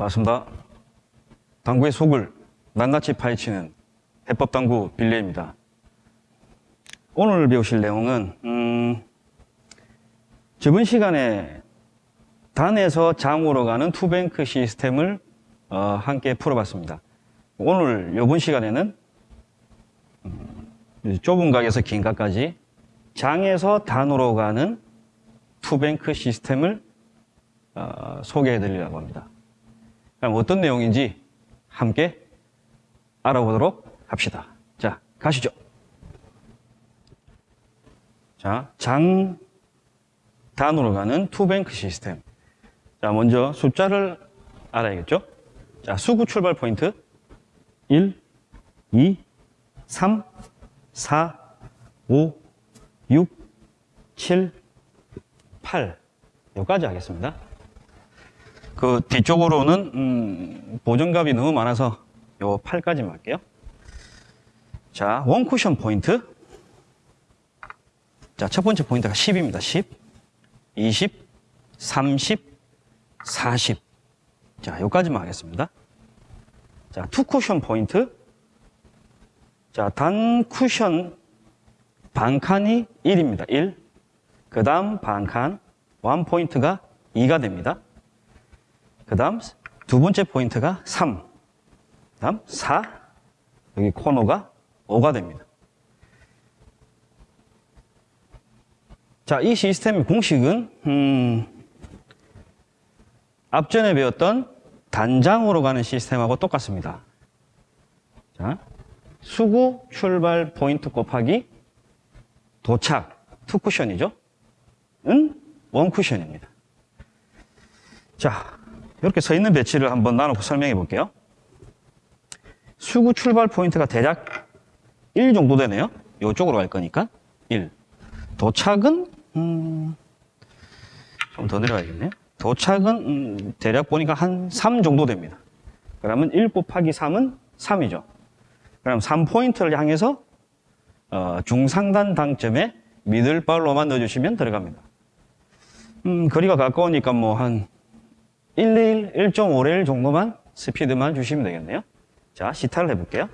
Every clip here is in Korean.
반갑습니다. 당구의 속을 낱낱이 파헤치는 해법당구 빌레입니다. 오늘 배우실 내용은 음, 저번 시간에 단에서 장으로 가는 투뱅크 시스템을 어, 함께 풀어봤습니다. 오늘 이번 시간에는 음, 좁은 각에서 긴 각까지 장에서 단으로 가는 two bank 시스템을 어, 소개해 드리려고 합니다. 그럼 어떤 내용인지 함께 알아보도록 합시다. 자, 가시죠. 자, 장 단으로 가는 two bank 시스템. 자, 먼저 숫자를 알아야겠죠? 자, 수구 출발 포인트 1, 2, 3, 4, 5, 6, 7, 8 여기까지 하겠습니다. 그 뒤쪽으로는 음, 보정값이 너무 많아서 요 8까지만 할게요. 자, 원 쿠션 포인트. 자, 첫 번째 포인트가 10입니다. 10, 20, 30, 40. 자, 요까지만 하겠습니다. 자, two 쿠션 포인트. 자, 단 쿠션 반칸이 1입니다. 1. 그 다음 반칸, one 포인트가 2가 됩니다. 그 다음 두 번째 포인트가 3. 그 다음 4. 여기 코너가 5가 됩니다. 자, 이 시스템의 공식은, 음, 앞전에 배웠던 단장으로 가는 시스템하고 똑같습니다. 자, 수구 출발 포인트 곱하기 도착, two 쿠션이죠? 은 one 쿠션입니다. 자, 이렇게 서 있는 배치를 한번 나눠서 설명해 볼게요. 수구 출발 포인트가 대략 1 정도 되네요. 이쪽으로 갈 거니까 1. 도착은 음, 좀 더 내려가야겠네요. 도착은 음, 대략 보니까 한 3 정도 됩니다. 그러면 1 곱하기 3은 3이죠. 그럼 3포인트를 향해서 어, 중상단 당점에 미들발로만 넣어주시면 들어갑니다. 음, 거리가 가까우니까 뭐한 1레일, 1.5레일 정도만 스피드만 주시면 되겠네요. 자, 시타를 해볼게요.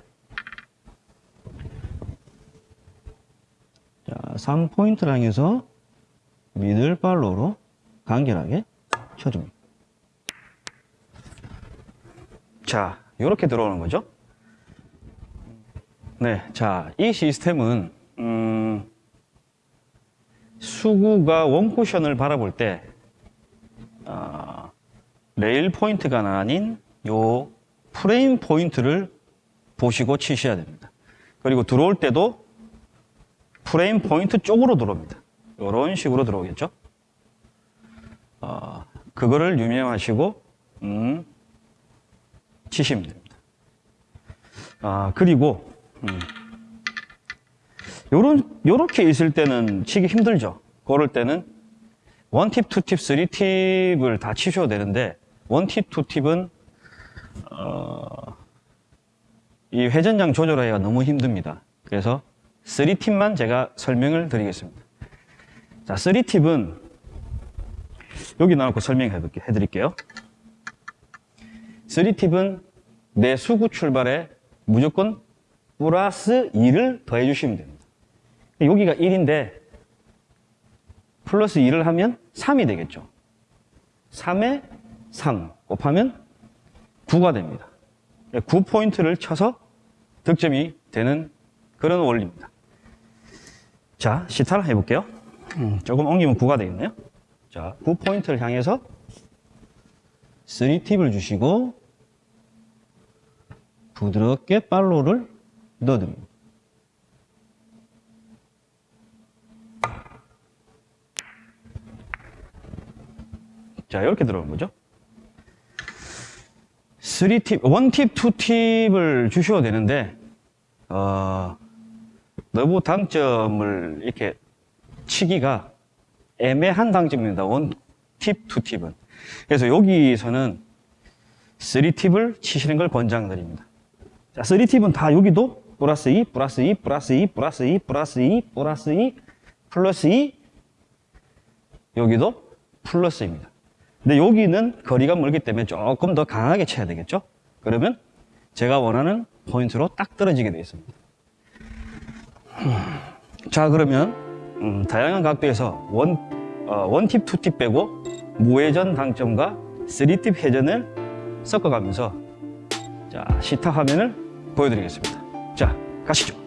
자, 3포인트를 향해서 middle follow로 간결하게 쳐줍니다. 자, 이렇게 들어오는 거죠. 네, 자, 이 시스템은 음, 수구가 one 쿠션을 바라볼 때 어, 레일 포인트가 아닌 요 프레임 포인트를 보시고 치셔야 됩니다. 그리고 들어올 때도 프레임 포인트 쪽으로 들어옵니다. 이런 식으로 들어오겠죠. 어, 그거를 유명하시고 음, 치시면 됩니다. 아, 그리고 음, 요런, 요렇게 있을 때는 치기 힘들죠. 그럴 때는 원팁, 투팁, 쓰리팁을 다 치셔도 되는데 원팁, 투팁은 어, 이 회전장 조절하기가 너무 힘듭니다. 그래서 3팁만 제가 설명을 드리겠습니다. 자, 3팁은 여기 나놓고 설명해 드릴게요. 3팁은 내 수구 출발에 무조건 플러스 2를 더해 주시면 됩니다. 여기가 1인데 플러스 2를 하면 3이 되겠죠. 3에 3 곱하면 9가 됩니다. 9포인트를 쳐서 득점이 되는 그런 원리입니다. 자, 시타를 해볼게요. 음, 조금 옮기면 9가 되겠네요. 자, 9포인트를 향해서 3팁을 주시고 부드럽게 팔로를 넣어줍니다. 자, 이렇게 들어오는 거죠. 3팁, 1팁, 2팁을 주셔도 되는데, 어, 너무 당점을 이렇게 치기가 애매한 당점입니다. 1팁, 2팁은. 그래서 여기서는 3팁을 치시는 걸 권장드립니다. 자, 3팁은 다 여기도 플러스 2, 플러스 2, 플러스 2, 플러스 2, 플러스 2, 플러스 2, 플러스 2, 여기도 플러스입니다. 근데 여기는 거리가 멀기 때문에 조금 더 강하게 쳐야 되겠죠? 그러면 제가 원하는 포인트로 딱 떨어지게 되어 있습니다. 자, 그러면 음, 다양한 각도에서 one, 어, one팁, two팁 빼고 무회전 당점과 three팁 회전을 섞어가면서 자, 시타 화면을 보여드리겠습니다. 자, 가시죠.